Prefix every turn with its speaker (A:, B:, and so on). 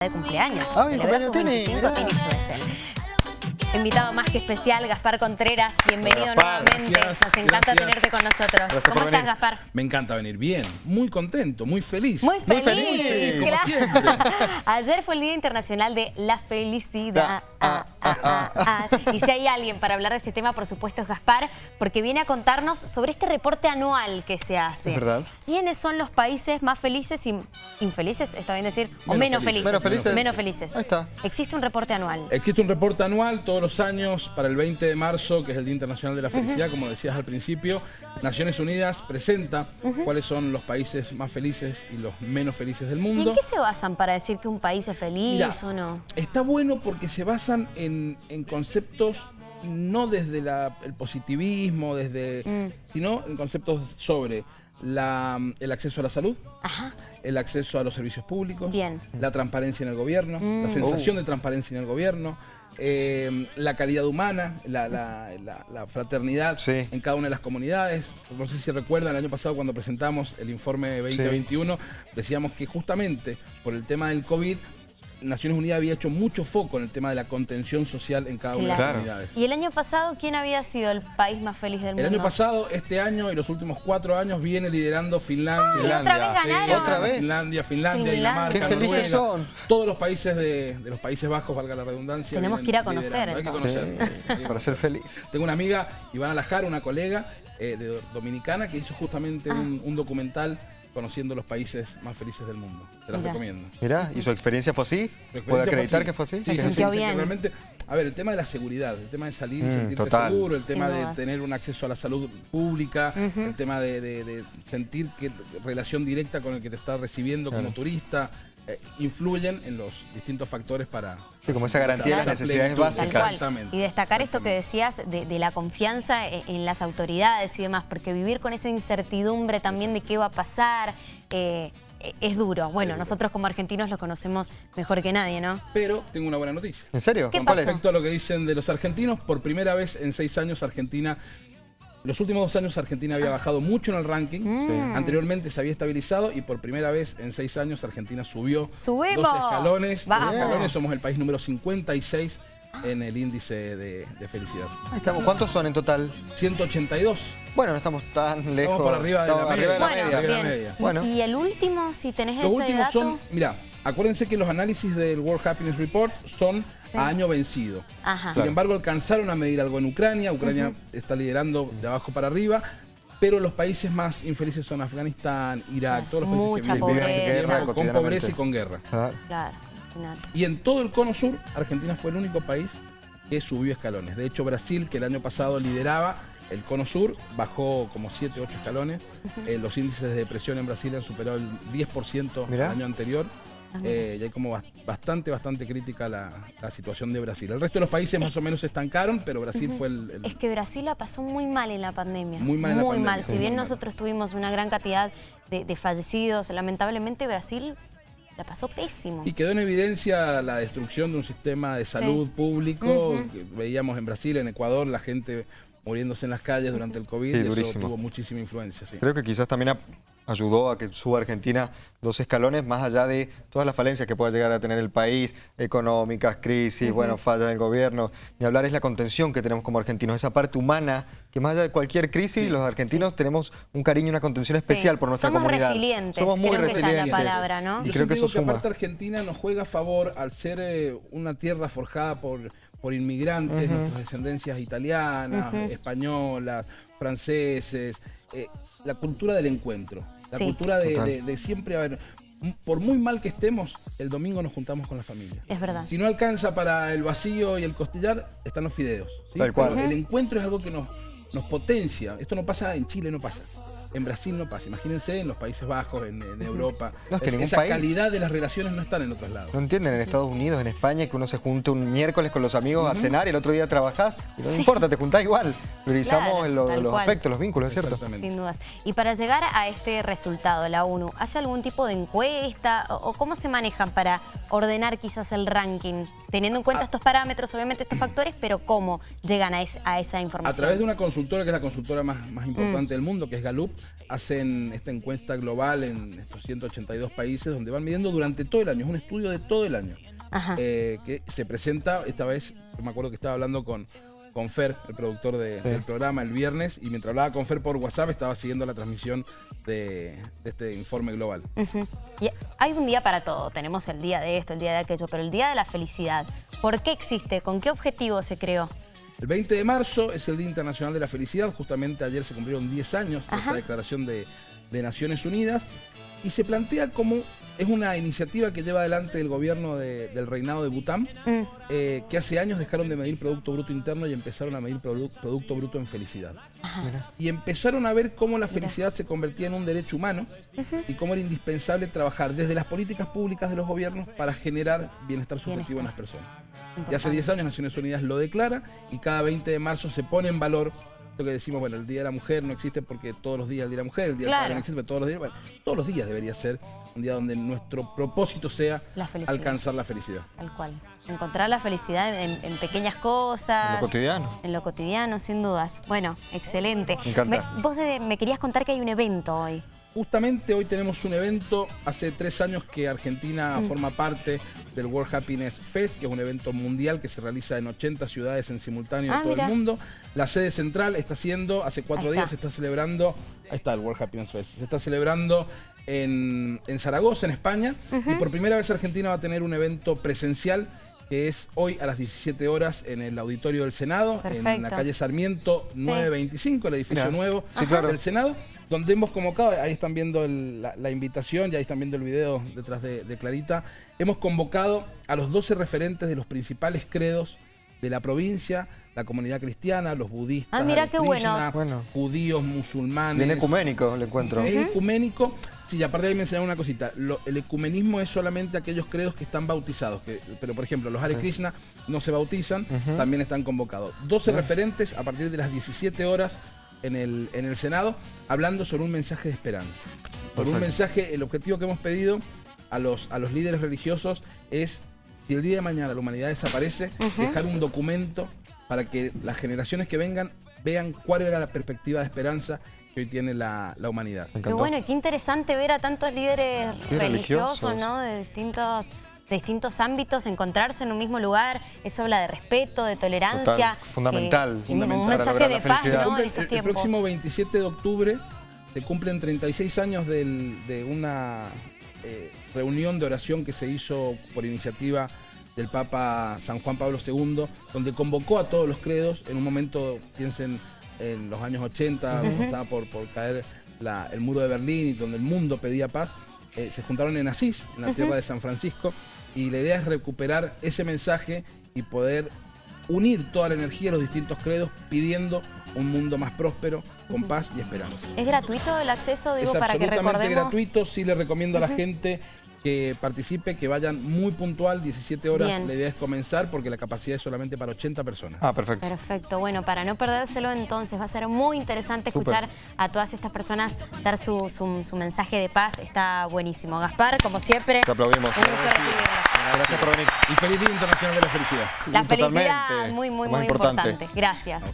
A: de cumpleaños.
B: Ah, mi
A: Celebra sus
B: cumpleaños Tini,
A: 25
B: mirá.
A: Tini Stuessel. Invitado más que especial, Gaspar Contreras. Bienvenido
C: Gaspar,
A: nuevamente.
C: gracias,
A: Nos encanta
C: gracias.
A: tenerte con nosotros.
C: Gracias
A: ¿Cómo estás,
C: venir.
A: Gaspar?
C: Me encanta venir bien, muy contento, muy feliz.
A: Muy feliz.
C: feliz, como
A: claro.
C: siempre.
A: Ayer fue el Día Internacional de la Felicidad.
B: Ah,
A: ah, ah, ah. Y si hay alguien para hablar de este tema, por supuesto, es Gaspar, porque viene a contarnos sobre este reporte anual que se hace.
B: Es verdad.
A: ¿Quiénes son los países más felices y infelices, está bien decir? O
C: Menos
A: menos
C: felices.
A: felices.
B: Menos felices.
A: Menos felices.
B: Ahí está.
A: Existe un reporte anual.
C: Existe un reporte anual todos los años para el 20 de marzo, que es el Día Internacional de la Felicidad, como decías al principio. Naciones Unidas presenta cuáles son los países más felices y los menos felices del
A: ¿Y
C: mundo.
A: en qué se basan para decir que un país es feliz
C: Mirá,
A: o no?
C: Está bueno porque se basan en, en conceptos no desde la- el positivismo, desde,
A: Mm.
C: sino en conceptos sobre la- el acceso a la salud,
A: Ajá.
C: el acceso a los servicios públicos,
A: Bien.
C: la transparencia en el gobierno,
A: Mm.
C: la sensación de transparencia en el gobierno, eh, la calidad humana, la, la- la- la fraternidad
B: Sí.
C: en cada una de las comunidades. No sé si recuerdan, el año pasado cuando presentamos el informe 2021, decíamos que justamente por el tema del COVID, Naciones Unidas había hecho mucho foco en el tema de la contención social en cada una de las comunidades.
A: ¿Y el año pasado quién había sido el país más feliz del mundo?
C: El año pasado, este año y los últimos cuatro años viene liderando Finlandia.
A: Ay, otra vez
B: Finlandia, sí.
A: ganaron.
B: ¿Otra vez?
C: Finlandia, Finlandia,
A: Finlandia.
C: Dinamarca,
B: Qué felices
C: Noruega,
B: son.
C: todos los países de, de los Países Bajos, valga la redundancia.
A: Tenemos que ir a conocer.
C: Hay que conocer.
B: Para ser feliz.
C: Tengo una amiga, Ivana Lajar, una colega eh, de Dominicana, que hizo justamente
A: Ah.
C: un, un documental conociendo los países más felices del mundo. Te las
A: Mirá.
C: recomiendo.
B: Mirá, ¿y su experiencia fue así?
C: Experiencia
B: ¿Puede
C: fue
B: acreditar
C: así.
B: que fue así?
C: Sí, sí, sí,
A: bien.
C: realmente, a ver, el tema de la seguridad, el tema de salir y
B: Mm,
C: sentirte
B: total.
C: seguro, el tema de tener un acceso a la salud pública, el tema de, de- de sentir que relación directa con el que te está recibiendo como turista, eh, influyen en los distintos factores para...
B: Sí, como esa garantía
A: de las
B: necesidades básicas.
A: Y destacar esto que decías de, de la confianza en, en las autoridades y demás, porque vivir con esa incertidumbre también de qué va a pasar eh, eh, es duro. Bueno, nosotros como argentinos lo conocemos mejor que nadie, ¿no?
C: Pero tengo una buena noticia.
B: ¿En serio?
A: ¿Qué
B: ¿Cuál
A: pasó?
B: es?
C: Respecto a lo que dicen de los argentinos, por primera vez en seis años Argentina, los últimos dos años Argentina había bajado mucho en el ranking,
A: Mm.
C: anteriormente se había estabilizado y por primera vez en seis años Argentina subió
A: ¡Subimos!
C: dos escalones, dos
A: Vamos.
C: escalones, somos el país número 56 en el índice de, de felicidad.
B: Ahí estamos. ¿Cuántos son en total?
C: 182.
B: Bueno, no estamos tan lejos.
C: por arriba de la
B: Estamos
C: media.
B: arriba de la
A: Bueno,
B: media.
A: Bien. Y-
B: Bueno.
A: Y, el último, si tenés
C: Los
A: ese
C: últimos
A: dato...
C: son, mira, acuérdense que los análisis del World Happiness Report son a año vencido.
A: Ajá.
C: Sin embargo, alcanzaron a medir algo en Ucrania. Ucrania está liderando de abajo para arriba. Pero los países más infelices son Afganistán, Irak, todos los países
A: Mucha
C: que viven
B: pobreza.
C: tiempo con pobreza y con guerra.
B: Ah,
A: Claro.
C: Y en todo el cono sur, Argentina fue el único país que subió escalones. De hecho, Brasil, que el año pasado lideraba el cono sur, bajó como 7, 8 escalones. Eh, los índices de depresión en Brasil han superado el 10%
B: Mirá.
C: el año anterior. Eh, y hay como bas- bastante, bastante crítica la, la situación de Brasil. El resto de los países más o menos se estancaron, pero Brasil fue el, el-
A: Es que Brasil la pasó muy mal en la pandemia.
C: Muy mal en la pandemia,
A: mal. Si
C: muy
A: bien nosotros tuvimos una gran cantidad de, de fallecidos, lamentablemente Brasil la pasó pésimo.
C: Y quedó en evidencia la destrucción de un sistema de salud público. Que veíamos en Brasil, en Ecuador, la gente muriéndose en las calles durante el COVID.
B: Sí,
C: y eso
B: durísimo.
C: tuvo muchísima influencia. sí.
B: Creo que quizás también ayudó a que suba Argentina dos escalones, más allá de todas las falencias que pueda llegar a tener el país, económicas, crisis, bueno, fallas del gobierno. Ni hablar es la contención que tenemos como argentinos, esa parte humana, que más allá de cualquier crisis, los argentinos tenemos un cariño y una contención especial
A: Sí.
B: por nuestra
A: Somos
B: comunidad.
A: resilientes,
B: Somos muy
A: creo que esa es la
B: resilientes.
A: palabra, ¿no?
C: Yo
B: Y creo que eso
C: que
B: suma.
C: aparte Argentina nos juega a favor al ser eh, una tierra forjada por, por inmigrantes, nuestras descendencias italianas, españolas, franceses, eh, la cultura del encuentro, la
A: Sí.
C: cultura de, de- de siempre haber, m- por muy mal que estemos, el domingo nos juntamos con la familia.
A: Es verdad.
C: Si no alcanza para el vacío y el costillar, están los fideos. ¿sí?
B: Tal cual.
C: El encuentro es algo que nos, nos potencia. Esto no pasa en Chile, no pasa. En Brasil no pasa. Imagínense en los Países Bajos, en, en Europa.
B: No, es que ningún
C: esa
B: país-
C: calidad de las relaciones no están en otros lados.
B: No entienden en Estados Unidos, en España, que uno se junte un miércoles con los amigos a cenar y el otro día trabajás. Y no importa, te juntás igual. Priorizamos
A: Claro,
B: lo-
A: tal
B: los
A: cual.
B: aspectos, los vínculos, ¿es cierto?
C: Exactamente.
A: Sin dudas. Y para llegar a este resultado, la ONU, ¿hace algún tipo de encuesta o, o cómo se manejan para ordenar quizás el ranking? Teniendo en
C: Ah.
A: cuenta estos parámetros, obviamente estos factores, pero ¿cómo llegan a, es- a esa
C: A
A: información?
C: través de una consultora que es la consultora más, más importante del mundo, que es Gallup, hacen esta encuesta global en estos 182 países donde van midiendo durante todo el año, es un estudio de todo el año. Eh, que se presenta, esta vez, me acuerdo que estaba hablando con, con Fer, el productor del programa, el viernes, y mientras hablaba con Fer por WhatsApp estaba siguiendo la transmisión de, este informe global.
A: y hay un día para todo, tenemos el día de esto, el día de aquello, pero el día de la felicidad, ¿por qué existe? ¿Con qué objetivo se creó?
C: El 20 de marzo es el Día Internacional de la Felicidad, justamente ayer se cumplieron 10 años de esa declaración de, de Naciones Unidas, y se plantea como es una iniciativa que lleva adelante el gobierno del reinado de Bután, mm. eh, que hace años dejaron de medir Producto Bruto Interno y empezaron a medir Producto Bruto en felicidad. Y empezaron a ver cómo la felicidad se convertía en un derecho humano y cómo era indispensable trabajar desde las políticas públicas de los gobiernos para generar bienestar subjetivo en las personas. Y hace 10 años Naciones Unidas lo declara y cada 20 de marzo se pone en valor que decimos, bueno, el Día de la Mujer no existe porque todos los días el Día de la Mujer, el Día del Padre no existe porque todos los días, bueno, todos los días debería ser un día donde nuestro propósito sea alcanzar la felicidad.
A: Tal cual. Encontrar la felicidad en, pequeñas cosas.
B: En lo cotidiano.
A: En lo cotidiano, sin dudas. Bueno, excelente.
B: Me encanta.
A: vos me querías contar que hay un evento hoy.
C: Justamente hoy tenemos un evento, hace tres años que Argentina mm. forma parte del World Happiness Fest, que es un evento mundial que se realiza en 80 ciudades en simultáneo en ah, todo el mundo. La sede central está siendo, hace cuatro días se está celebrando, ahí está el World Happiness Fest, se está celebrando en, Zaragoza, en España, y por primera vez Argentina va a tener un evento presencial que es hoy a las 17 horas en el auditorio del Senado, en la calle Sarmiento 925, el edificio nuevo del Senado, donde hemos convocado, ahí están viendo la, invitación, ya ahí están viendo el video detrás de, Clarita, hemos convocado a los 12 referentes de los principales credos de la provincia, la comunidad cristiana, los budistas,
A: ah, mira qué bueno.
C: judíos, musulmanes.
B: Bien ecuménico el encuentro.
C: Es ecuménico. Sí, aparte de ahí me enseñaron una cosita. el ecumenismo es solamente aquellos credos que están bautizados. pero, por ejemplo, los Hare Krishna no se bautizan, también están convocados. 12 referentes a partir de las 17 horas en el, en el Senado, hablando sobre un mensaje de esperanza. Por un mensaje, el objetivo que hemos pedido a los, a los líderes religiosos es, si el día de mañana la humanidad desaparece, dejar un documento para que las generaciones que vengan vean cuál era la perspectiva de esperanza que hoy tiene la, humanidad.
A: Qué bueno, qué interesante ver a tantos líderes religiosos, ¿no? De distintos distintos ámbitos, encontrarse en un mismo lugar, eso habla de respeto, de tolerancia.
B: fundamental.
A: Eh, un mensaje de paz ¿no? en estos
C: tiempos. El próximo 27 de octubre se cumplen 36 años de una eh, reunión de oración que se hizo por iniciativa del Papa San Juan Pablo II, donde convocó a todos los credos, en un momento, piensen, en los años 80, cuando estaba por, por caer el muro de Berlín y donde el mundo pedía paz, eh, se juntaron en Asís, en la tierra de San Francisco, y la idea es recuperar ese mensaje y poder unir toda la energía de los distintos credos pidiendo un mundo más próspero, con paz y esperanza.
A: ¿Es gratuito el acceso, digo, para que recordemos?
C: absolutamente gratuito, sí le recomiendo a la gente que participe, que vayan muy puntual, 17 horas. La idea es comenzar porque la capacidad es solamente para 80 personas.
B: Ah, perfecto.
A: Perfecto. Bueno, para no perdérselo entonces, va a ser muy interesante escuchar a todas estas personas dar su, mensaje de paz. Está buenísimo. Gaspar, como siempre.
B: Te aplaudimos. Gracias por venir.
C: Y feliz Día Internacional de la Felicidad.
A: La felicidad, muy, muy, muy importante. Gracias.